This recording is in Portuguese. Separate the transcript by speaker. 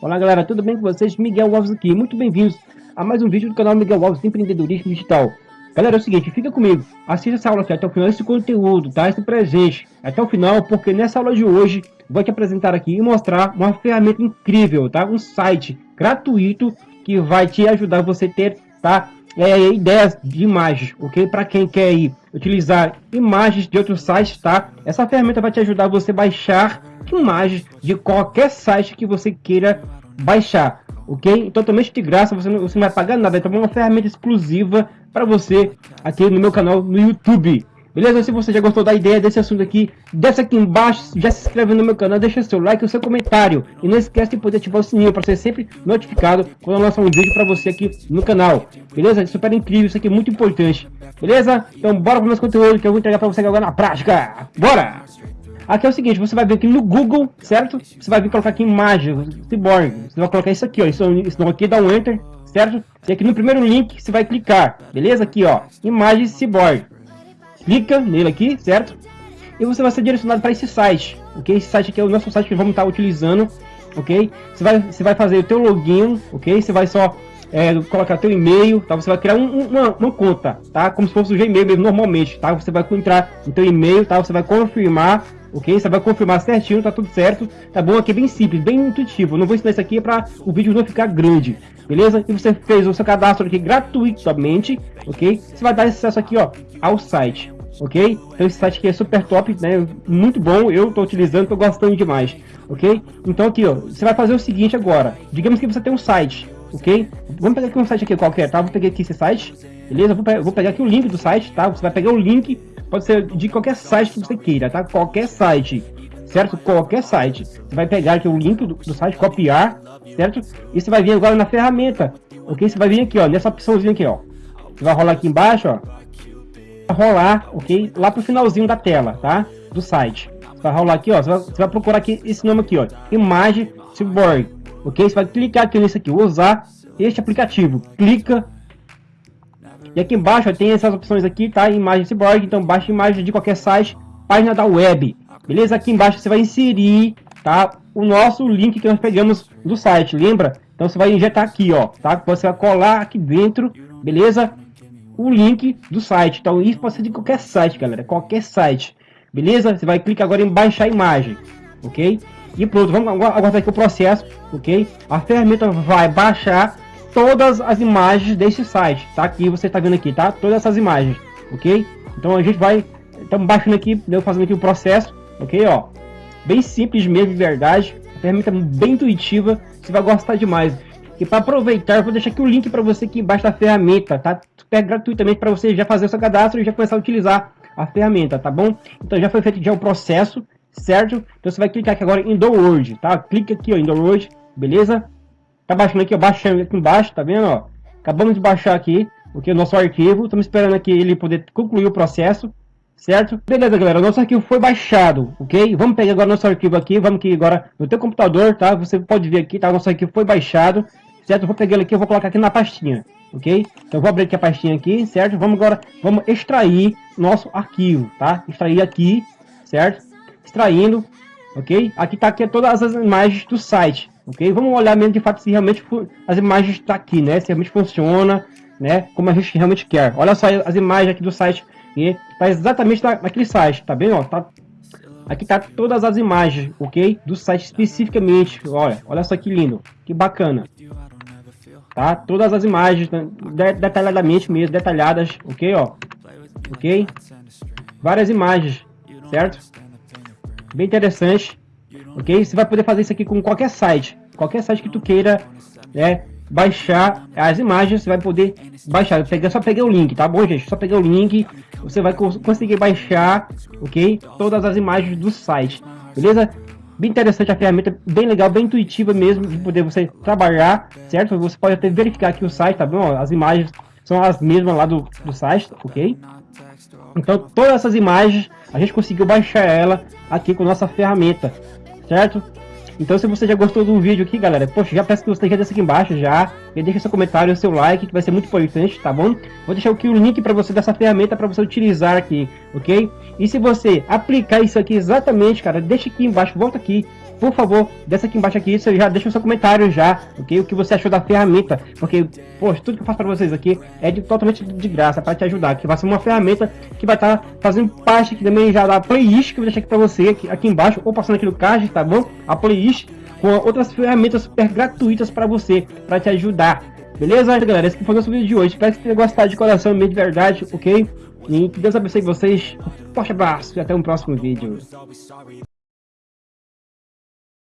Speaker 1: Olá galera, tudo bem com vocês? Miguel Alves aqui, muito bem-vindos a mais um vídeo do canal Miguel Alves Empreendedorismo Digital. Galera, é o seguinte, fica comigo, assista essa aula aqui até o final, esse conteúdo, tá? Esse presente, até o final, porque nessa aula de hoje, vou te apresentar aqui e mostrar uma ferramenta incrível, tá? Um site gratuito que vai te ajudar você ter, tá? É, ideias de imagens, ok? Para quem quer ir utilizar imagens de outros sites, tá? Essa ferramenta vai te ajudar você baixar imagens de qualquer site que você queira baixar, ok? Totalmente de graça, você não, você não vai pagar nada, então é uma ferramenta exclusiva para você aqui no meu canal no YouTube. Beleza? Se você já gostou da ideia desse assunto aqui, desce aqui embaixo, já se inscreve no meu canal, deixa seu like, o seu comentário. E não esquece de poder ativar o sininho para ser sempre notificado quando eu lançar um vídeo para você aqui no canal. Beleza? É super incrível, isso aqui é muito importante. Beleza? Então bora para o nosso conteúdo que eu vou entregar para você agora na prática. Bora! Aqui é o seguinte, você vai vir aqui no Google, certo? Você vai vir colocar aqui imagem, cyborg. Você vai colocar isso aqui, ó. Isso, isso aqui dá um enter, certo? E aqui no primeiro link você vai clicar, beleza? Aqui, ó, imagem cyborg clica nele aqui, certo? E você vai ser direcionado para esse site, ok? Esse site aqui é o nosso site que vamos estar utilizando, ok? Você vai, você vai fazer o teu login, ok? Você vai só é, colocar teu e-mail, tá? Você vai criar um, uma, uma, conta, tá? Como se fosse o Gmail mesmo, normalmente, tá? Você vai entrar no teu e-mail, tá? Você vai confirmar, ok? Você vai confirmar certinho, tá tudo certo, tá bom? Aqui é bem simples, bem intuitivo. não vou ensinar isso aqui para o vídeo não ficar grande, beleza? E você fez o seu cadastro aqui gratuitamente, ok? Você vai dar acesso aqui, ó, ao site, ok? Então esse site aqui é super top, né? Muito bom, eu tô utilizando, tô gostando demais, ok? Então aqui, ó, você vai fazer o seguinte agora. Digamos que você tem um site, ok? Vamos pegar aqui um site aqui qualquer, tá? Vou pegar aqui esse site, beleza? Vou, pe vou pegar aqui o link do site, tá? Você vai pegar o link, pode ser de qualquer site que você queira, tá? Qualquer site, certo? Qualquer site. Você vai pegar aqui o link do, do site, copiar, certo? E você vai vir agora na ferramenta, ok? Você vai vir aqui, ó, nessa opçãozinha aqui, ó. Você vai rolar aqui embaixo, ó rolar, ok? Lá pro finalzinho da tela, tá? Do site. Você vai rolar aqui, ó. Você vai, você vai procurar aqui esse nome aqui, ó. Imagem Cyborg, ok? Você vai clicar aqui nesse aqui, usar este aplicativo. Clica. E aqui embaixo ó, tem essas opções aqui, tá? Imagem Cyborg, então baixa imagem de qualquer site, página da web. Beleza? Aqui embaixo você vai inserir, tá? O nosso link que nós pegamos do site, lembra? Então você vai injetar aqui, ó, tá? Você vai colar aqui dentro, beleza? O link do site. Então isso pode ser de qualquer site, galera, qualquer site. Beleza? Você vai clicar agora em baixar a imagem, ok? E pronto, vamos aguardar aqui o processo, ok? A ferramenta vai baixar todas as imagens desse site, tá? Aqui você está vendo aqui, tá? Todas essas imagens, ok? Então a gente vai, estamos baixando aqui, eu fazendo aqui o processo, ok? Ó, bem simples mesmo, de verdade. A ferramenta bem intuitiva, você vai gostar demais. E para aproveitar, eu vou deixar aqui o link para você aqui embaixo da ferramenta, tá? Super gratuitamente para você já fazer o seu cadastro e já começar a utilizar a ferramenta, tá bom? Então já foi feito já o processo, certo? Então você vai clicar aqui agora em download, tá? Clica aqui ó, em download, beleza? Tá baixando aqui, ó, baixando aqui embaixo, tá vendo, ó? Acabamos de baixar aqui, o nosso arquivo, estamos esperando aqui ele poder concluir o processo, certo? Beleza, galera, nosso arquivo foi baixado, ok? Vamos pegar agora nosso arquivo aqui, vamos aqui agora no teu computador, tá? Você pode ver aqui, tá? Nosso arquivo foi baixado, certo? Eu vou pegar ele aqui, eu vou colocar aqui na pastinha, ok? Então vou abrir aqui a pastinha aqui, certo? Vamos agora, vamos extrair nosso arquivo, tá? Extrair aqui, certo? Extraindo, ok? Aqui tá aqui todas as imagens do site, ok? Vamos olhar mesmo de fato se realmente as imagens tá aqui, né? Se realmente funciona, né? Como a gente realmente quer. Olha só as imagens aqui do site, e tá exatamente naquele site, tá bem? Ó, tá Aqui tá todas as imagens, ok? Do site especificamente. Olha, olha só que lindo, que bacana tá? Todas as imagens né, detalhadamente mesmo, detalhadas, ok, ó, ok? Várias imagens, certo? Bem interessante, ok? Você vai poder fazer isso aqui com qualquer site, qualquer site que tu queira, né? Baixar as imagens, você vai poder baixar. Eu só peguei o link, tá bom, gente? Só peguei o link, você vai conseguir baixar, ok? Todas as imagens do site, beleza? Bem interessante a ferramenta, bem legal, bem intuitiva mesmo de poder você trabalhar, certo? Você pode até verificar aqui o site, tá bom? As imagens são as mesmas lá do, do site, ok? Então todas essas imagens a gente conseguiu baixar ela aqui com nossa ferramenta, certo? Então se você já gostou do vídeo aqui, galera, poxa, já peço que você já desça aqui embaixo já, e deixa seu comentário, seu like, que vai ser muito importante, tá bom? Vou deixar aqui o link para você dessa ferramenta para você utilizar aqui, ok? E se você aplicar isso aqui exatamente, cara, deixa aqui embaixo, volta aqui, por favor, desce aqui embaixo aqui, já deixa o seu comentário já, ok? O que você achou da ferramenta, porque, poxa, tudo que eu faço para vocês aqui é de, totalmente de graça, para te ajudar, que vai ser uma ferramenta que vai estar tá fazendo parte aqui também já da playlist que eu vou deixar aqui para você, aqui, aqui embaixo, ou passando aqui no card, tá bom? A playlist com outras ferramentas super gratuitas para você, para te ajudar, beleza, galera? Esse foi o nosso vídeo de hoje, espero que você tenha gostado de coração, mesmo de verdade, ok? E que Deus abençoe vocês, forte abraço e até um próximo vídeo.